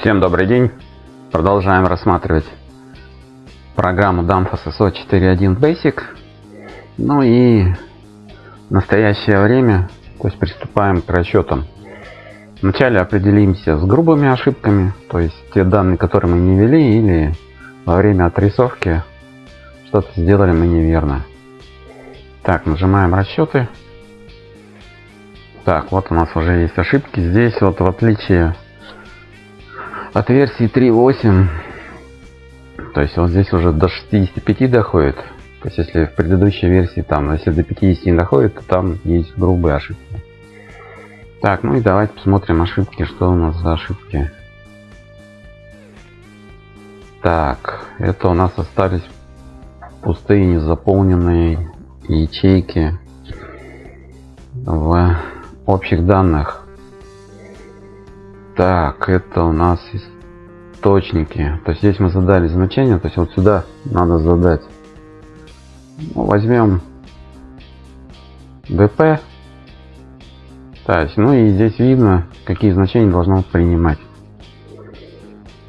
Всем добрый день. Продолжаем рассматривать программу Danfoss SO 4.1 Basic. Ну и в настоящее время то есть приступаем к расчетам. Вначале определимся с грубыми ошибками, то есть те данные, которые мы не ввели или во время отрисовки что-то сделали мы неверно. Так, нажимаем расчеты. Так, вот у нас уже есть ошибки. Здесь вот в отличие от версии 3.8 то есть вот здесь уже до 65 доходит. То есть если в предыдущей версии там если до 50 не доходит то там есть грубые ошибки. Так ну и давайте посмотрим ошибки что у нас за ошибки. Так это у нас остались пустые незаполненные ячейки в общих данных так, это у нас источники. То есть здесь мы задали значение, то есть вот сюда надо задать. Ну, возьмем dp. Так, ну и здесь видно, какие значения должно принимать.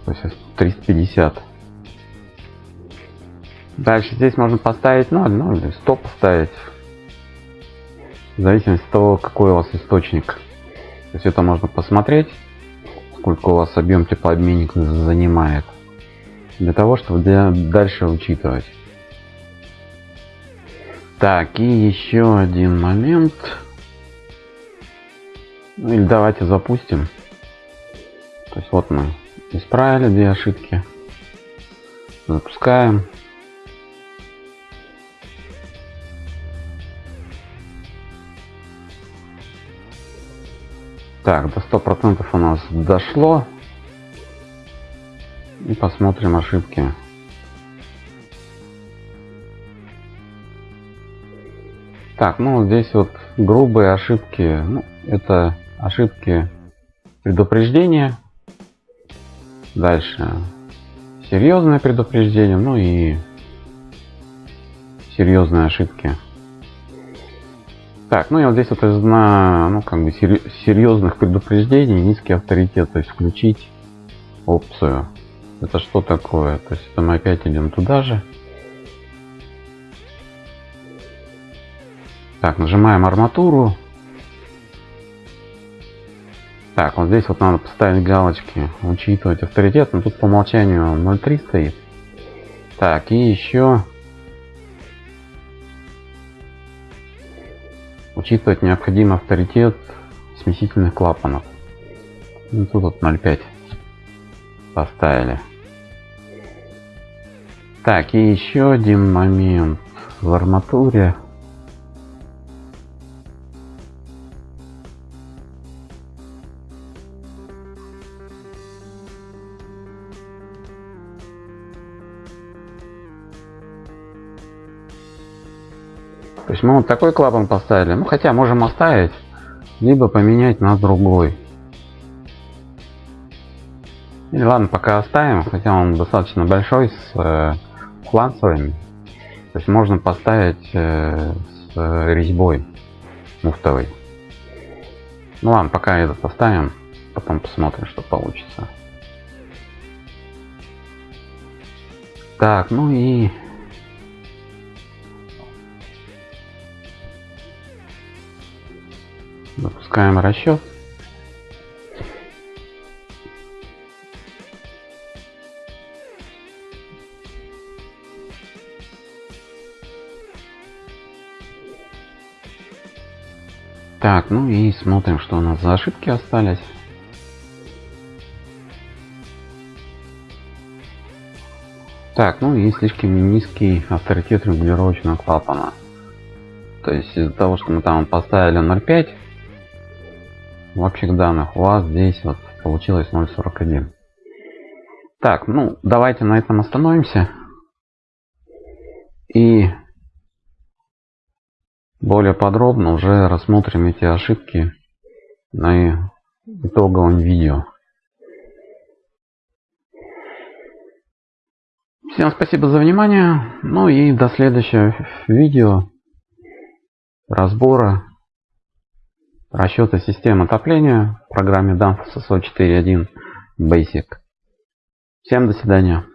То есть 350. Дальше здесь можно поставить 0, ну или 100 поставить. В зависимости от того, какой у вас источник. То есть это можно посмотреть сколько у вас объем теплообменник занимает для того чтобы для дальше учитывать. Так и еще один момент. Ну, или давайте запустим. То есть вот мы исправили две ошибки. Запускаем Так, до 100% у нас дошло. И посмотрим ошибки. Так, ну здесь вот грубые ошибки. Ну, это ошибки предупреждения. Дальше серьезное предупреждение, ну и серьезные ошибки. Так, ну и вот здесь вот из на, ну, как бы серьезных предупреждений низкий авторитет, то есть включить опцию. Это что такое? То есть это мы опять идем туда же. Так, нажимаем арматуру. Так, вот здесь вот надо поставить галочки, учитывать авторитет, но тут по умолчанию 0.3 стоит. Так, и еще Учитывать необходим авторитет смесительных клапанов. Ну, тут вот 0,5 поставили. Так, и еще один момент в арматуре. То есть мы вот такой клапан поставили. Ну хотя можем оставить, либо поменять на другой. И ладно, пока оставим, хотя он достаточно большой с э, фланцевыми. То есть можно поставить э, с э, резьбой муфтовой. Ну ладно, пока этот оставим, потом посмотрим, что получится. Так, ну и Запускаем расчет. Так, ну и смотрим, что у нас за ошибки остались. Так, ну и слишком низкий авторитет регулировочного клапана. То есть из-за того, что мы там поставили 0.5, в общих данных у вас здесь вот получилось 0.41 так ну давайте на этом остановимся. И более подробно уже рассмотрим эти ошибки на итоговом видео. Всем спасибо за внимание. Ну и до следующего видео разбора расчеты системы отопления в программе DAMF SSO 4.1 Basic. Всем до свидания.